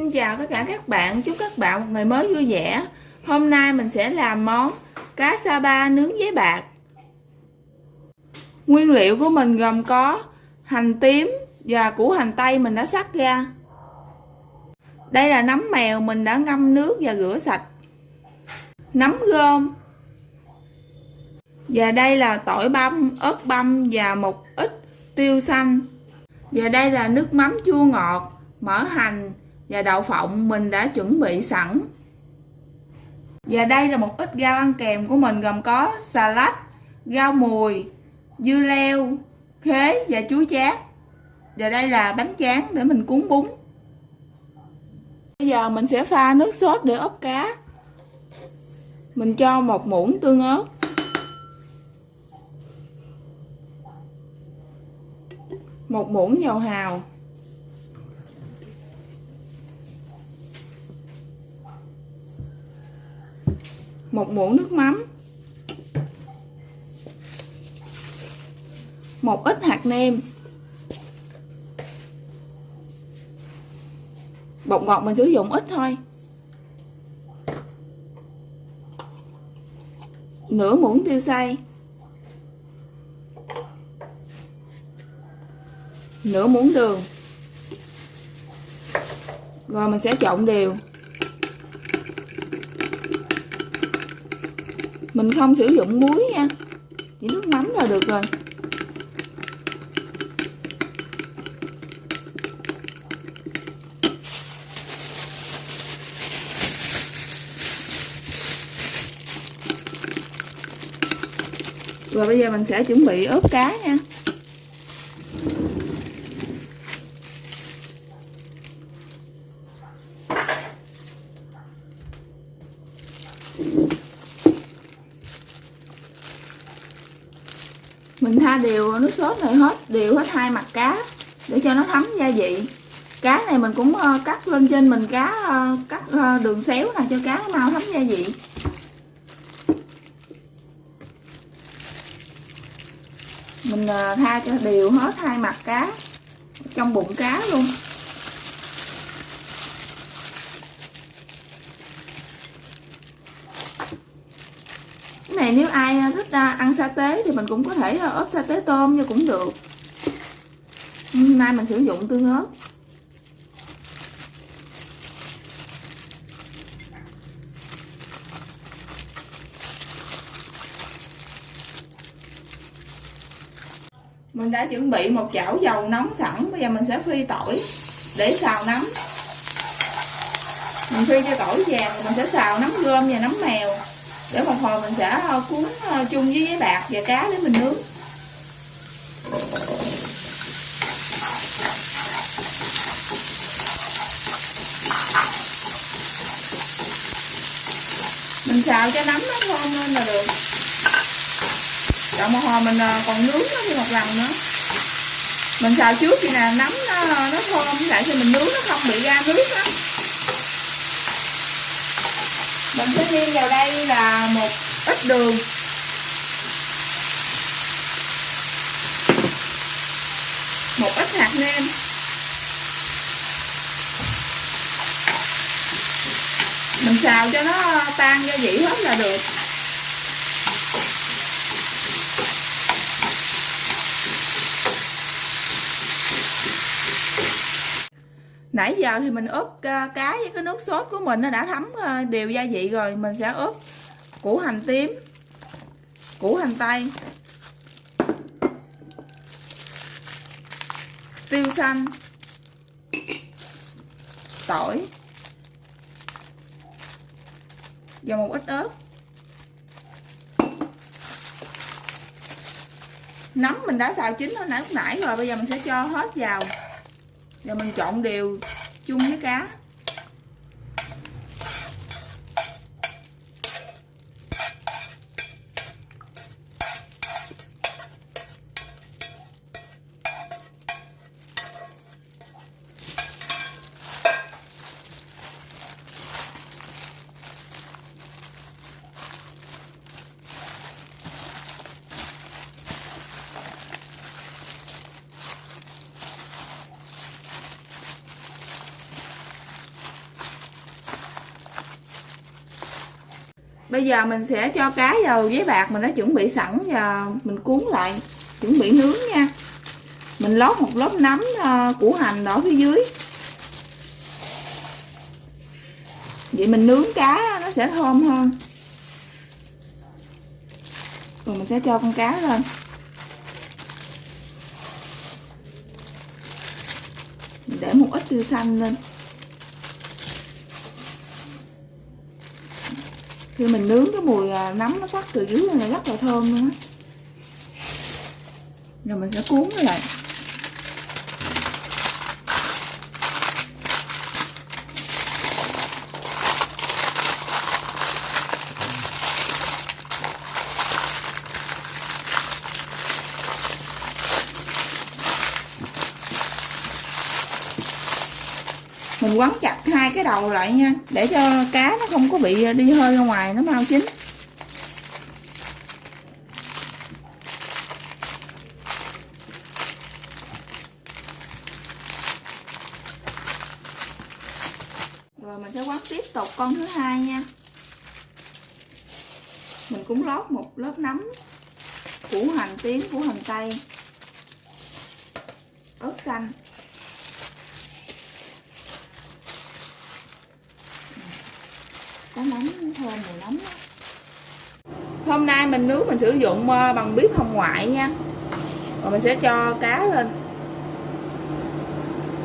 Xin chào tất cả các bạn, chúc các bạn một ngày mới vui vẻ. Hôm nay mình sẽ làm món cá sa ba nướng giấy bạc. Nguyên liệu của mình gồm có hành tím và củ hành tây mình đã sắc ra. Đây là nấm mèo mình đã ngâm nước và rửa sạch. Nấm gom. Và đây là tỏi băm, ớt băm và một ít tiêu xanh. Và đây là nước mắm chua ngọt, mỡ hành và đậu phộng mình đã chuẩn bị sẵn. Và đây là một ít rau ăn kèm của mình gồm có xà lách, rau mùi, dưa leo, khế và chuối chát. Và đây là bánh tráng để mình cuốn bún. Bây giờ mình sẽ pha nước sốt để ốp cá. Mình cho một muỗng tương ớt. Một muỗng dầu hào. Một muỗng nước mắm. Một ít hạt nêm. Bột ngọt mình sử dụng ít thôi. Nửa muỗng tiêu xay. Nửa muỗng đường. Rồi mình sẽ trộn đều. Mình không sử dụng muối nha. Chỉ nước mắm là được rồi. Rồi bây giờ mình sẽ chuẩn bị ướp cá nha mình tha đều nước sốt này hết, đều hết hai mặt cá, để cho nó thấm gia vị. Cá này mình cũng ờ, cắt lên trên mình cá ờ, cắt ờ, đường xéo nè, cho cá nó mau thấm gia vị. Mình tha cho đều hết hai mặt cá, trong bụng cá luôn. Này nếu ai thích ăn sa tế thì mình cũng có thể ờ, ốp sa tế tôm như cũng được. Hôm nay mình sử dụng tương ớt. Mình đã chuẩn bị một chảo dầu nóng sẵn, bây giờ mình sẽ phi tỏi để xào nấm. Mình phi cho tỏi vàng, mình sẽ xào nấm gom và nấm mèo để một hồi mình sẽ ờ, cuốn ờ, chung với giấy bạc và cá để mình nướng. Mình xào cho nấm nó thơm lên là được. Đợi một hồi mình ờ, còn nướng nó thêm một lần nữa. Mình xào trước thì nè nấm nó, nó thơm lại cho mình nướng nó không bị ra nước đó mình sẽ thêm vào đây là một ít đường. Một ít hạt nêm. Mình xào cho nó tan gia vị hết là được. Nãy giờ thì mình ướp ờ, cá với cái nước sốt của mình nó đã thấm ờ, đều gia vị rồi, mình sẽ ướp củ hành tím, củ hành tây, tiêu xanh, tỏi và một ít ớt. Nấm mình đã xào chín hồi nãy lúc nãy rồi, bây giờ mình sẽ cho hết vào và mình trộn đều chung với cá. Bây giờ mình sẽ cho cá vào giấy bạc mình đã chuẩn bị sẵn và mình cuốn lại, chuẩn bị nướng nha. Mình lót một lớp nấm ờ, củ hành ở phía dưới. Vậy mình nướng cá nó sẽ thơm hơn. Rồi mình sẽ cho con cá lên. Mình để một ít tiêu xanh lên. Khi mình nướng cái mùi à, nấm nó thoát từ dưới này rất là thơm luôn á. Rồi mình sẽ cuốn nó lại. Mình quấn chặt hai cái đầu lại nha, để cho cá nó không có bị đi hơi ra ngoài, nó mau chín. Rồi mình sẽ quấn tiếp tục con thứ hai nha. Mình cũng lót một lớp nấm củ hành tím, củ hành tây, ớt xanh. Có nấm, thơm mùi nấm hôm nay mình nướng mình sử dụng ờ, bằng bếp hồng ngoại nha. Rồi mình sẽ cho cá lên.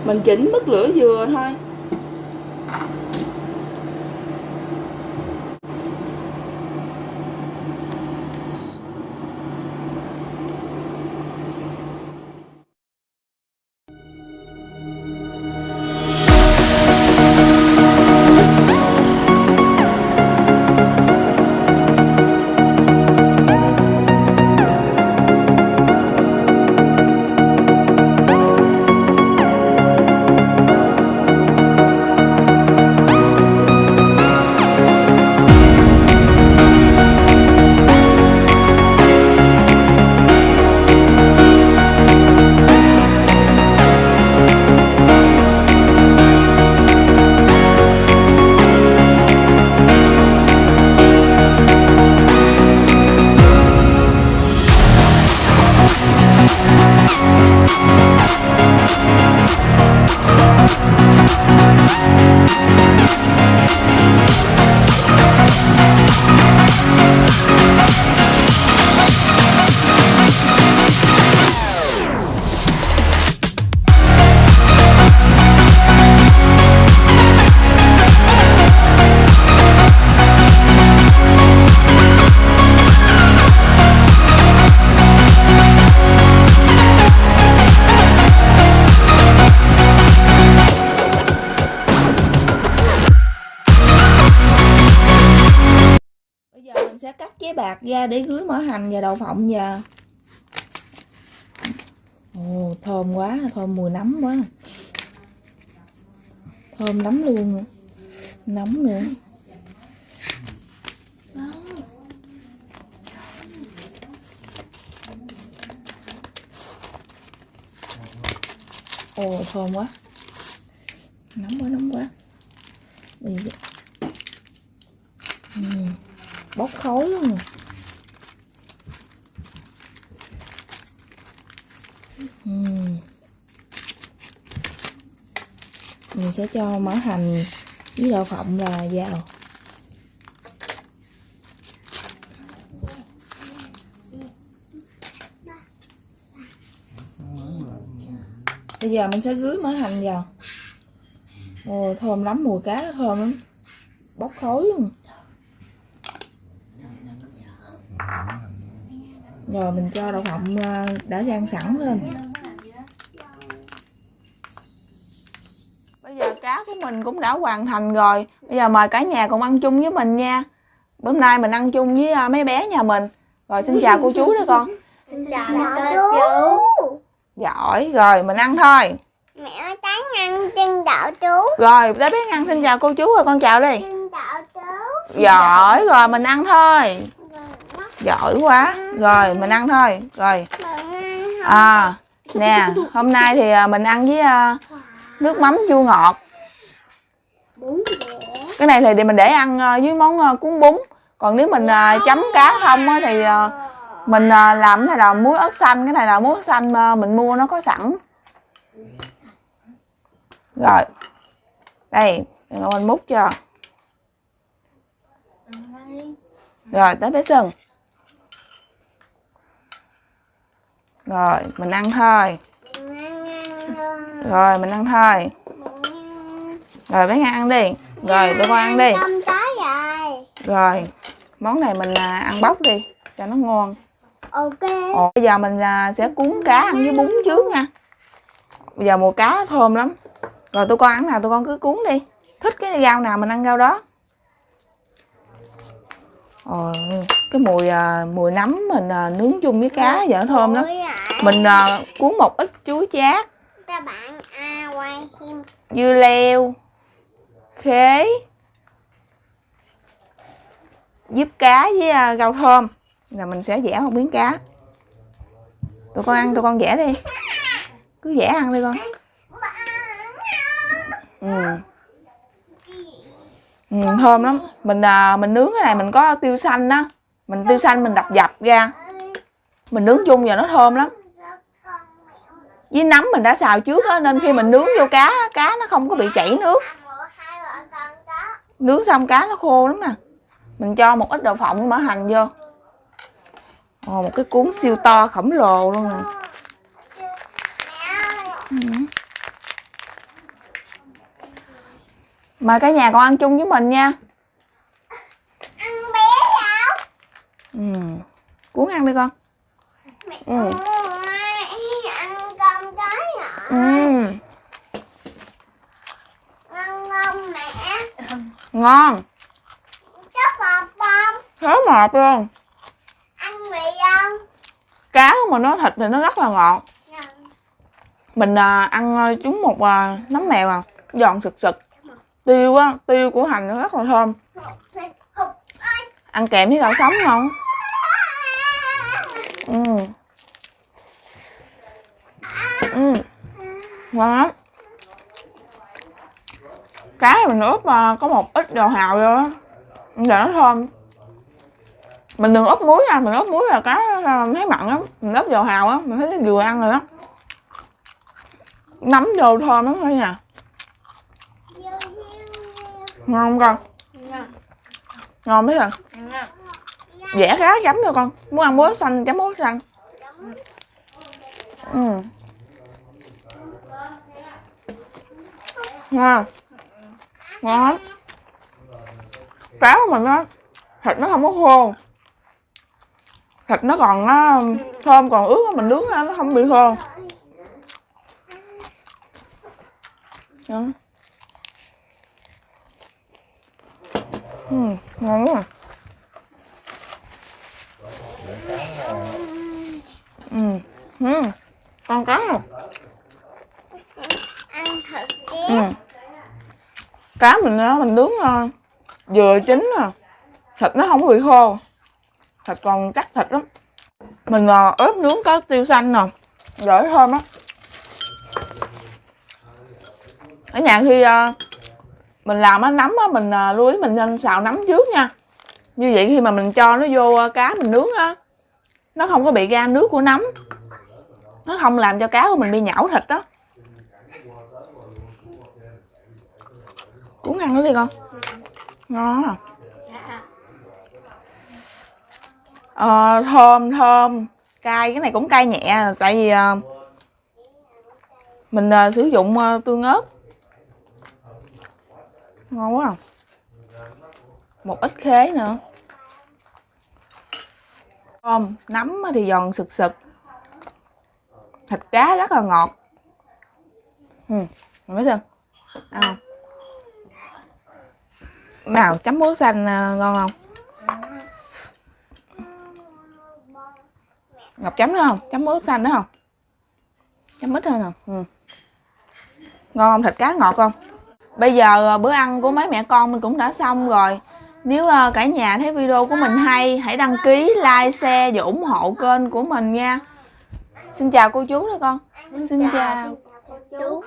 Mình chỉnh mức lửa vừa thôi. Ra để cưới mỡ hành và đậu phộng giờ, ồ thơm quá thơm mùi nấm quá. Thơm lắm luôn nấm nữa. Ồ thơm quá. Nóng quá nóng quá. Ừ. bốc khói luôn. rồi. Uhm. mình sẽ cho mỡ hành với đậu phộng là vào. Bây giờ mình sẽ rưới mỡ hành vào. Ồ, thơm lắm, mùi cá thơm lắm. Bốc khói luôn. Rồi mình cho đậu phộng ờ, đã rang sẵn lên bây giờ cá của mình cũng đã hoàn thành rồi. Bây giờ mời cả nhà cùng ăn chung với mình nha. Bữa nay mình ăn chung với ờ, mấy bé nhà mình. Rồi xin chào cô chú đó con. Xin chào cô chú. Giỏi rồi mình ăn thôi. Mẹ tán ăn chân đậu chú. Rồi bé bé ăn xin chào cô chú rồi con chào đi. Chân đậu chú. Giỏi rồi mình ăn thôi. Giỏi quá. Rồi mình ăn thôi. Rồi. À nè hôm nay thì à, mình ăn với à, nước mắm chua ngọt cái này thì để mình để ăn với món à, cuốn bún. Còn nếu mình à, chấm cá không thì mình làm cái này là muối ớt xanh cái này là muối ớt xanh mình mua nó có sẵn. Rồi. Đây mình múc cho rồi tới bé sừng rồi mình ăn thôi. Rồi mình ăn thôi rồi bé Nga ăn đi. Rồi tụi con ăn đi. rồi. rồi món này mình à, ăn bóc đi cho nó ngon. Ok. Ồ, bây giờ mình à, sẽ cuốn cá ăn với bún trước nha. Bây giờ mùa cá thơm lắm. Rồi tụi con ăn nào tụi con cứ cuốn đi. Thích cái rau nào mình ăn rau đó. Ồ, cái mùi à, mùi nấm mình nướng chung với cá giờ nó thơm lắm. Mình cuốn một ít chuối chát. Các bạn à quay dưa leo khế giúp cá với à, rau thơm. Là mình sẽ vẽ một miếng cá. Tụi con ăn tụi con vẽ đi. Cứ vẽ ăn đi con. Ừ. Ừ, thơm lắm. Mình à, mình nướng cái này mình có tiêu xanh đó mình tiêu xanh mình đập dập ra. Mình nướng chung giờ nó thơm lắm. Với nấm mình đã xào trước á nên khi mình nướng vô cá cá nó không có bị chảy nước Hai vợ con có nướng xong cá nó khô lắm nè mình cho một ít đậu phộng mỡ hành vô Ồ, một cái cuốn siêu to khổng lồ luôn nè Ừ. mời cả nhà con ăn chung với mình nha Ăn bé nào? ừ. cuốn ăn đi con Mẹ Ừ. ơi, ăn con trái nhỏ. ừ. Ngon không mẹ? Ngon. Chắc bọt không? thớ ngọt luôn. Ăn vị không? cá mà nó thịt thì nó rất là ngọt. Mình à, ăn à, trúng một à, nấm mèo à giòn sực sực. Tiêu á tiêu của hành nó rất là thơm. Ăn kèm với gạo sống ngon ừ. Ừ. Ngon lắm cá thì mình ướp ờ, có một ít dầu hào vô đó để nó thơm. Mình đừng ướp muối nha, mình ướp muối là cá ờ, thấy mặn lắm. Mình ướp dầu hào á, mình thấy vừa ăn rồi đó. Nấm vô thơm lắm thôi nha. Ngon không con? Ngon biết rồi dẻ cá chấm cho con. Muốn ăn muối xanh, chấm muối xanh. Ừ. ngon ngon. Lắm cá của mình á thịt nó không có khô. Thịt nó còn nó thơm còn ướt á, mình nướng nó không bị khô. Đó. Ừ, ngon quá. à. ừ, ừ. con cá không Ăn thịt chứ. ừ. cá mình À. á, vừa chín nè thịt nó không bị khô. Thịt còn chắc thịt lắm. Mình ờ, ướp nướng có tiêu xanh nè. Dễ thơm á. Ở nhà khi ờ, mình làm á nấm á mình ờ, lưu ý mình nên xào nấm trước nha. Như vậy khi mà mình cho nó vô cá mình nướng á nó không có bị ra nước của nấm. Nó không làm cho cá của mình bị nhão thịt đó. Cuốn ăn nó đi con ngon à? Ờ, thơm thơm. Cay cái này cũng cay nhẹ tại vì ờ, mình ờ, sử dụng ờ, tương ớt. Ngon quá à. một ít khế nữa. Thơm nấm thì giòn sực sực. Thịt cá rất là ngọt. Ừ mấy sơn ăn không nào chấm muối xanh à, ngon không? Ngọc chấm nữa không? Chấm muối xanh nữa không? Chấm ít thôi nè. Ừ. ngon không? Thịt cá ngọt không? Bây giờ à, bữa ăn của mấy mẹ con mình cũng đã xong rồi. Nếu à, cả nhà thấy video của mình hay hãy đăng ký like share và ủng hộ kênh của mình nha. Xin chào cô chú đó con. Xin chào. cô chú